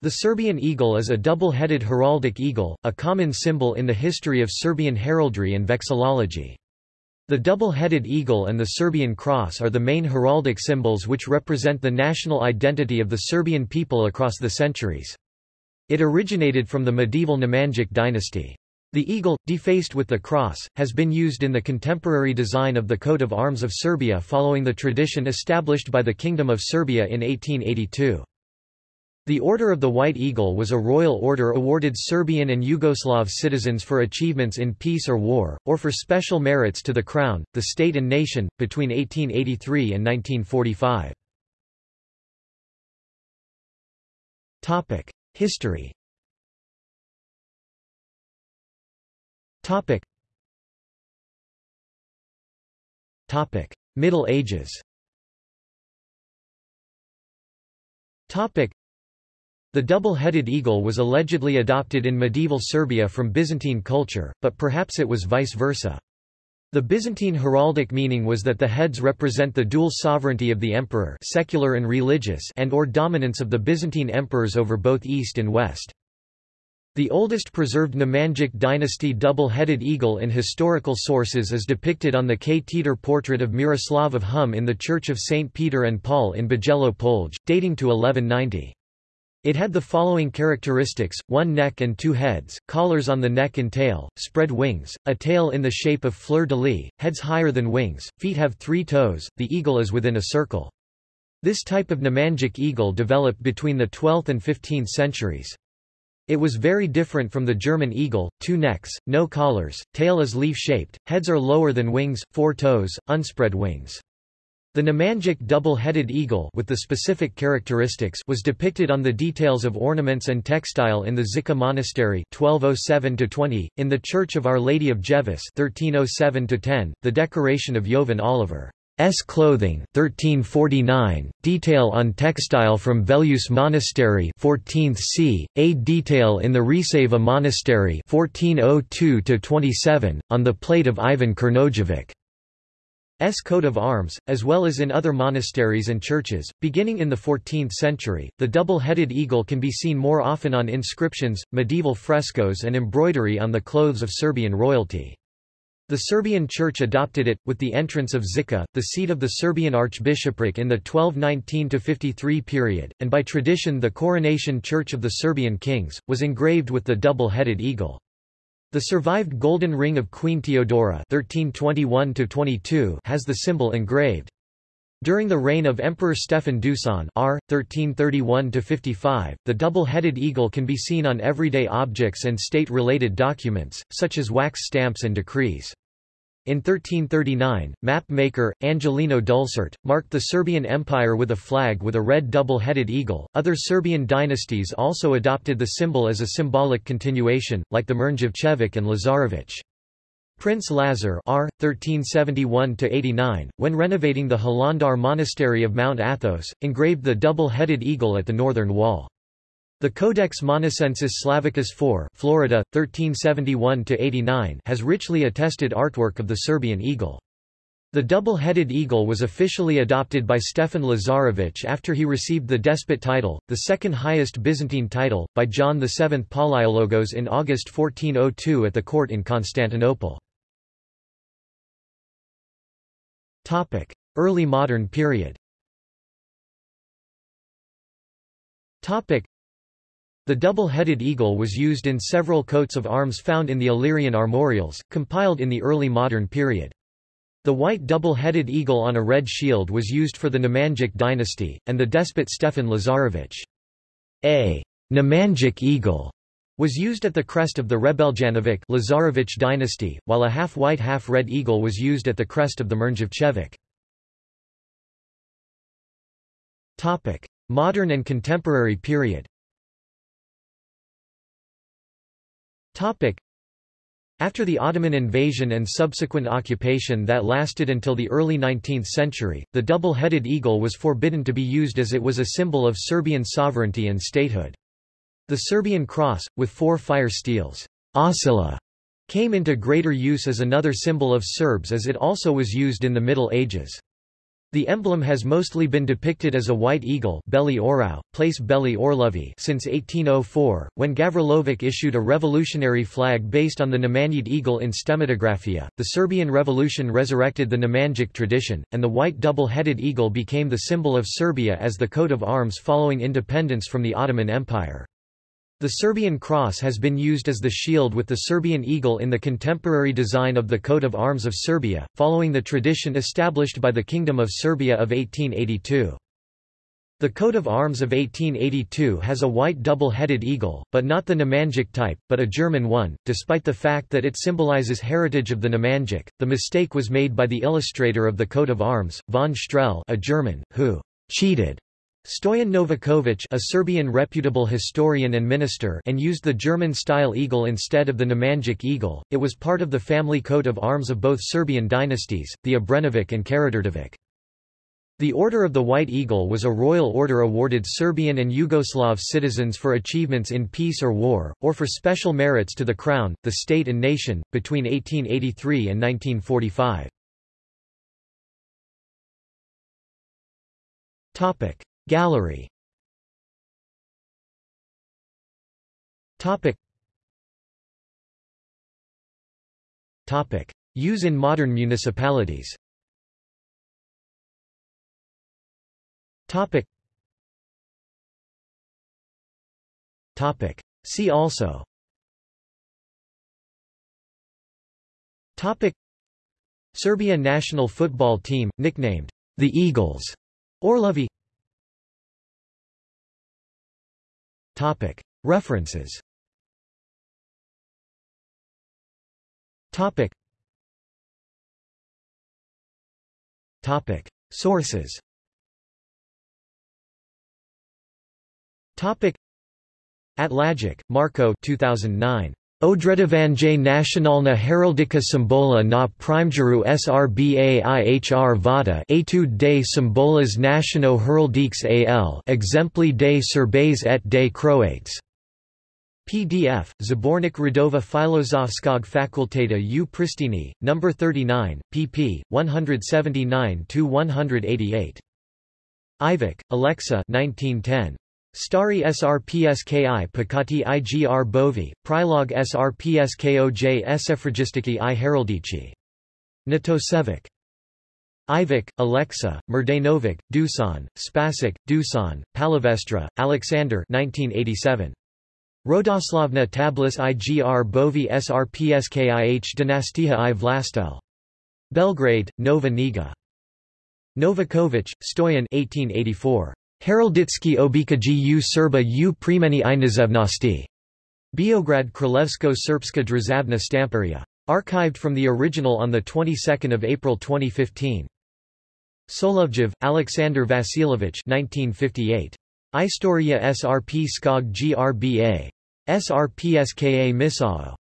The Serbian eagle is a double-headed heraldic eagle, a common symbol in the history of Serbian heraldry and vexillology. The double-headed eagle and the Serbian cross are the main heraldic symbols which represent the national identity of the Serbian people across the centuries. It originated from the medieval Nemanjic dynasty. The eagle, defaced with the cross, has been used in the contemporary design of the coat of arms of Serbia following the tradition established by the Kingdom of Serbia in 1882. The Order of the White Eagle was a royal order awarded Serbian and Yugoslav citizens for achievements in peace or war, or for special merits to the crown, the state and nation, between 1883 and 1945. History Middle Ages the double-headed eagle was allegedly adopted in medieval Serbia from Byzantine culture, but perhaps it was vice versa. The Byzantine heraldic meaning was that the heads represent the dual sovereignty of the emperor secular and, religious and or dominance of the Byzantine emperors over both East and West. The oldest preserved Nemanjic dynasty double-headed eagle in historical sources is depicted on the ktitor portrait of Miroslav of Hum in the Church of St. Peter and Paul in Bijelo Polje, dating to 1190. It had the following characteristics, one neck and two heads, collars on the neck and tail, spread wings, a tail in the shape of fleur-de-lis, heads higher than wings, feet have three toes, the eagle is within a circle. This type of Nemanjic eagle developed between the 12th and 15th centuries. It was very different from the German eagle, two necks, no collars, tail is leaf-shaped, heads are lower than wings, four toes, unspread wings. The Nemanjic double-headed eagle with the specific characteristics was depicted on the details of ornaments and textile in the Žiča Monastery 1207-20, in the Church of Our Lady of Ljeviš 1307-10, the decoration of Jovan Oliver. S. Clothing 1349, detail on textile from Veljuš Monastery 14th c, a detail in the Resava Monastery 1402-27, on the plate of Ivan Crnojević. S coat of arms, as well as in other monasteries and churches. Beginning in the 14th century, the double-headed eagle can be seen more often on inscriptions, medieval frescoes and embroidery on the clothes of Serbian royalty. The Serbian Church adopted it, with the entrance of Žiča, the seat of the Serbian archbishopric in the 1219–53 period, and by tradition the coronation church of the Serbian kings, was engraved with the double-headed eagle. The survived golden ring of Queen Theodora (1321–22) has the symbol engraved. During the reign of Emperor Stefan Dusan R. 1331–55, the double-headed eagle can be seen on everyday objects and state-related documents, such as wax stamps and decrees. In 1339, map-maker, Angelino Dulcert, marked the Serbian Empire with a flag with a red double-headed eagle. Other Serbian dynasties also adopted the symbol as a symbolic continuation, like the Mrnjavčević and Lazarević. Prince Lazar R. 1371–89, when renovating the Hilandar monastery of Mount Athos, engraved the double-headed eagle at the northern wall. The Codex Monacensis Slavicus IV Florida, 1371 has richly attested artwork of the Serbian eagle. The double-headed eagle was officially adopted by Stefan Lazarević after he received the despot title, the second highest Byzantine title, by John VII Palaiologos in August 1402 at the court in Constantinople. Early modern period the double-headed eagle was used in several coats of arms found in the Illyrian armorials, compiled in the early modern period. The white double-headed eagle on a red shield was used for the Nemanjic dynasty, and the despot Stefan Lazarević. A Nemanjic eagle was used at the crest of the Hrebeljanović Lazarević dynasty, while a half-white half-red eagle was used at the crest of the Mrnjavčević. Modern and contemporary period After the Ottoman invasion and subsequent occupation that lasted until the early 19th century, the double-headed eagle was forbidden to be used as it was a symbol of Serbian sovereignty and statehood. The Serbian cross, with four fire steels ocila, came into greater use as another symbol of Serbs as it also was used in the Middle Ages. The emblem has mostly been depicted as a white eagle Beli Orao, place Beli Orlovi since 1804, when Gavrilović issued a revolutionary flag based on the Nemanjić eagle in Stemmatographia. The Serbian Revolution resurrected the Nemanjić tradition, and the white double-headed eagle became the symbol of Serbia as the coat of arms following independence from the Ottoman Empire. The Serbian cross has been used as the shield with the Serbian eagle in the contemporary design of the coat of arms of Serbia, following the tradition established by the Kingdom of Serbia of 1882. The coat of arms of 1882 has a white double-headed eagle, but not the Nemanjić type, but a German one. Despite the fact that it symbolizes heritage of the Nemanjić, the mistake was made by the illustrator of the coat of arms, von Strel, a German, who cheated Stoyan Novaković a Serbian reputable historian and minister and used the German-style eagle instead of the Nemanjić eagle, it was part of the family coat of arms of both Serbian dynasties, the Obrenović and Karađorđević. The Order of the White Eagle was a royal order awarded Serbian and Yugoslav citizens for achievements in peace or war, or for special merits to the crown, the state and nation, between 1883 and 1945. Gallery. Topic. Topic. Use in modern municipalities. Topic. Topic. See also. Topic. Serbia national football team nicknamed the Eagles. Orlovi References. Sources. Atlagic, Marco 2009. Odredovanje nacionalna heraldika simbola na primjeru srba ihr vada etude de simbolas naciono heraldiques al exempli de serbes et de croates. PDF, Zbornik Radova Filozofskog fakulteta u Pristini, No. 39, pp. 179–188. Ivic, Alexa 1910. Stari srpski pakati igr bovi, prilog srpskoj sefragistiki i heraldici. Natosevic. Ivic, Alexa, Mrdanovic, Dusan, Spasic, Dusan, Palavestra, Alexander 1987. Rodoslavna tablis igr bovi srpskih dynastiha i vlastel. Belgrade, Nova Niga. Novakovic, Stoyan 1884. Heralditsky obikaji u Serba u primeni i. Beograd Kralevsko Srpska Drazavna Stamperia. Archived from the original on the 22nd of April 2015. Solovjev, Alexander Vasilovich 1958. Istoria SRP Skog GRBA. SRPSKA Misao.